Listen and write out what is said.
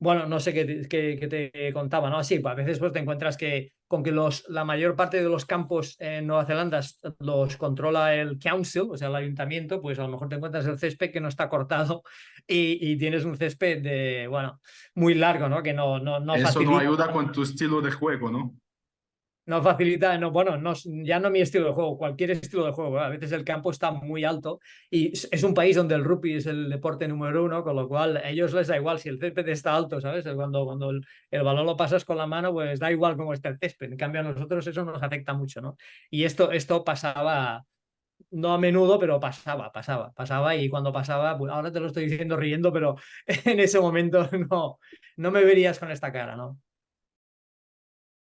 Bueno, no sé qué te, qué, te contaba, ¿no? Sí, pues a veces pues, te encuentras que con que los, la mayor parte de los campos en Nueva Zelanda los controla el council, o sea, el ayuntamiento, pues a lo mejor te encuentras el césped que no está cortado y, y tienes un césped de, bueno, muy largo, ¿no? Que no, no, no Eso no ayuda con tu estilo de juego, ¿no? No facilita, no, bueno, no, ya no mi estilo de juego, cualquier estilo de juego. A veces el campo está muy alto y es un país donde el rugby es el deporte número uno, con lo cual a ellos les da igual si el césped está alto, ¿sabes? Cuando, cuando el, balón lo pasas con la mano, pues da igual cómo está el césped. En cambio a nosotros eso nos afecta mucho, ¿no? Y esto, esto pasaba, no a menudo, pero pasaba, pasaba, pasaba y cuando pasaba, pues ahora te lo estoy diciendo riendo, pero en ese momento no, no me verías con esta cara, ¿no?